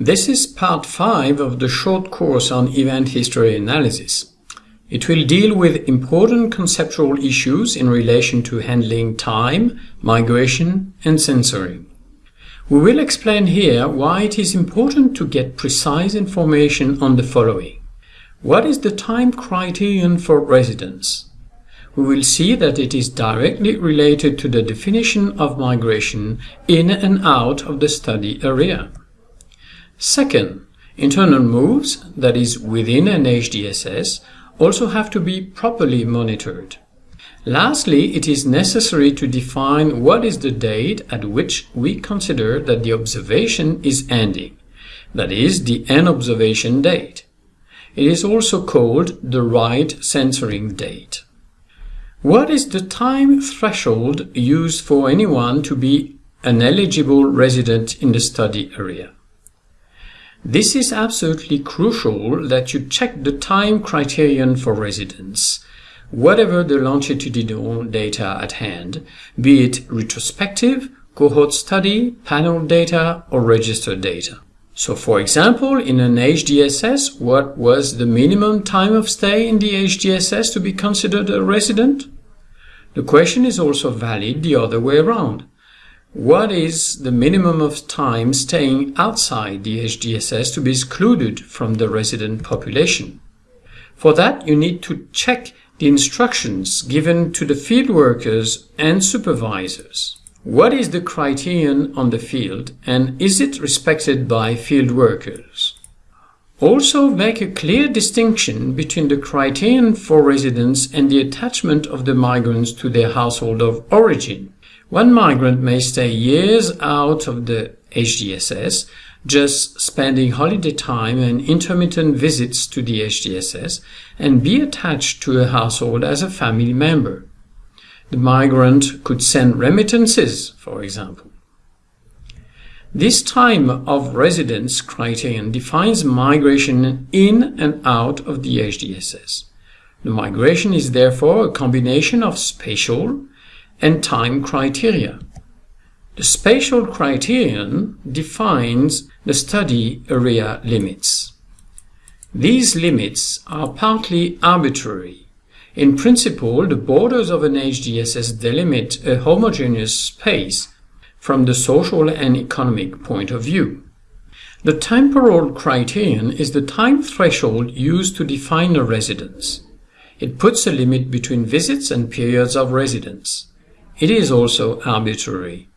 This is part 5 of the short course on event history analysis. It will deal with important conceptual issues in relation to handling time, migration, and censoring. We will explain here why it is important to get precise information on the following. What is the time criterion for residence? We will see that it is directly related to the definition of migration in and out of the study area. Second, internal moves, that is within an HDSS, also have to be properly monitored. Lastly, it is necessary to define what is the date at which we consider that the observation is ending, that is, the end observation date. It is also called the right censoring date. What is the time threshold used for anyone to be an eligible resident in the study area? This is absolutely crucial that you check the time criterion for residence whatever the longitudinal data at hand, be it retrospective, cohort study, panel data, or registered data. So for example, in an HDSS, what was the minimum time of stay in the HDSS to be considered a resident? The question is also valid the other way around. What is the minimum of time staying outside the HDSS to be excluded from the resident population? For that, you need to check the instructions given to the field workers and supervisors. What is the criterion on the field and is it respected by field workers? Also make a clear distinction between the criterion for residence and the attachment of the migrants to their household of origin. One migrant may stay years out of the HDSS just spending holiday time and intermittent visits to the HDSS and be attached to a household as a family member. The migrant could send remittances, for example. This time of residence criterion defines migration in and out of the HDSS. The migration is therefore a combination of spatial and time criteria. The spatial criterion defines the study area limits. These limits are partly arbitrary. In principle, the borders of an HDSS delimit a homogeneous space from the social and economic point of view. The temporal criterion is the time threshold used to define a residence. It puts a limit between visits and periods of residence. It is also arbitrary.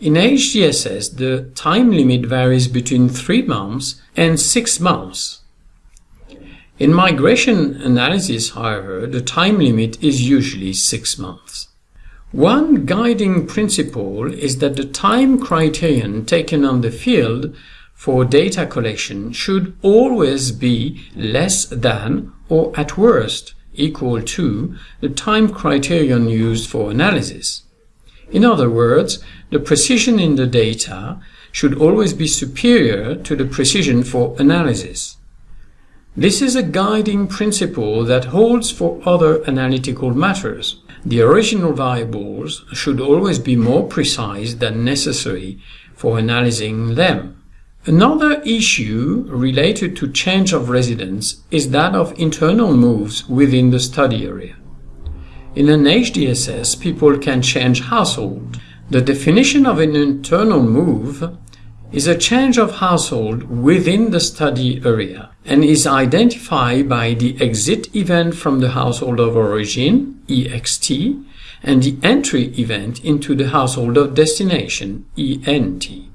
In HDSS, the time limit varies between 3 months and 6 months. In migration analysis, however, the time limit is usually 6 months. One guiding principle is that the time criterion taken on the field for data collection should always be less than or at worst equal to the time criterion used for analysis. In other words, the precision in the data should always be superior to the precision for analysis. This is a guiding principle that holds for other analytical matters. The original variables should always be more precise than necessary for analyzing them. Another issue related to change of residence is that of internal moves within the study area. In an HDSS, people can change household. The definition of an internal move is a change of household within the study area and is identified by the exit event from the household of origin, EXT, and the entry event into the household of destination, ENT.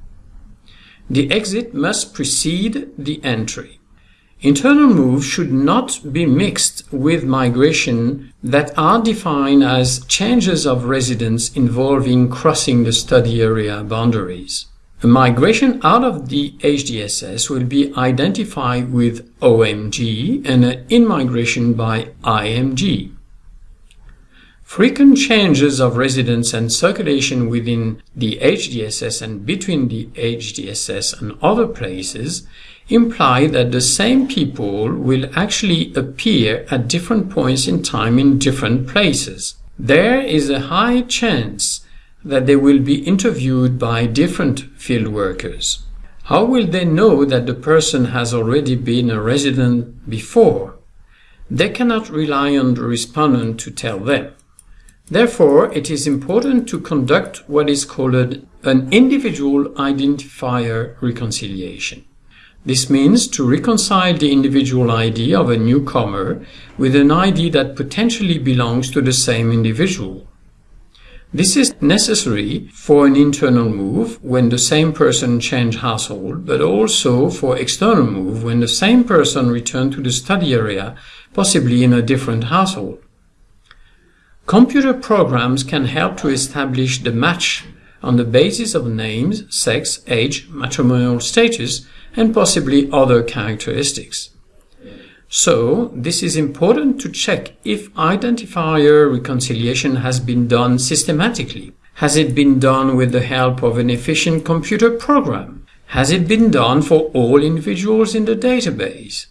The exit must precede the entry. Internal moves should not be mixed with migration that are defined as changes of residence involving crossing the study area boundaries. A migration out of the HDSS will be identified with OMG and an in-migration by IMG. Frequent changes of residence and circulation within the HDSS and between the HDSS and other places imply that the same people will actually appear at different points in time in different places. There is a high chance that they will be interviewed by different field workers. How will they know that the person has already been a resident before? They cannot rely on the respondent to tell them. Therefore, it is important to conduct what is called an individual identifier reconciliation. This means to reconcile the individual ID of a newcomer with an ID that potentially belongs to the same individual. This is necessary for an internal move when the same person change household, but also for external move when the same person return to the study area, possibly in a different household. Computer programs can help to establish the match on the basis of names, sex, age, matrimonial status, and possibly other characteristics. So, this is important to check if identifier reconciliation has been done systematically. Has it been done with the help of an efficient computer program? Has it been done for all individuals in the database?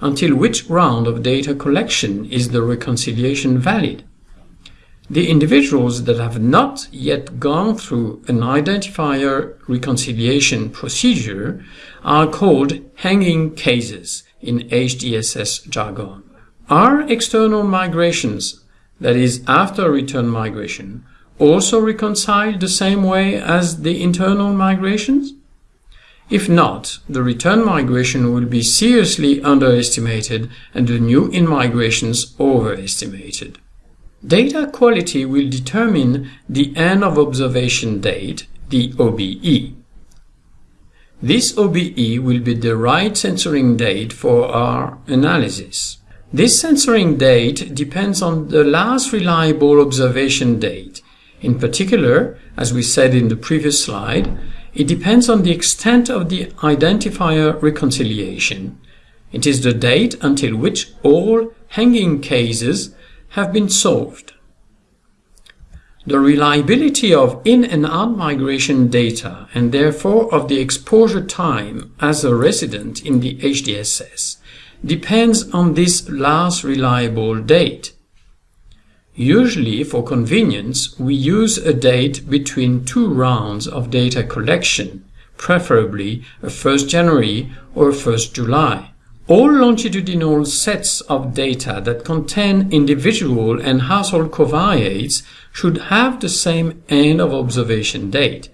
Until which round of data collection is the reconciliation valid? The individuals that have not yet gone through an identifier reconciliation procedure are called hanging cases in HDSS jargon. Are external migrations, that is after return migration, also reconciled the same way as the internal migrations? If not, the return migration will be seriously underestimated and the new in-migrations overestimated. Data quality will determine the end of observation date, the OBE. This OBE will be the right censoring date for our analysis. This censoring date depends on the last reliable observation date. In particular, as we said in the previous slide, it depends on the extent of the identifier reconciliation. It is the date until which all hanging cases have been solved. The reliability of in and out migration data and therefore of the exposure time as a resident in the HDSS depends on this last reliable date. Usually, for convenience, we use a date between two rounds of data collection, preferably a 1st January or a 1st July. All longitudinal sets of data that contain individual and household covariates should have the same end of observation date.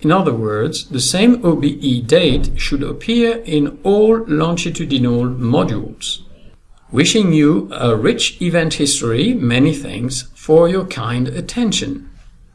In other words, the same OBE date should appear in all longitudinal modules. Wishing you a rich event history, many thanks for your kind attention.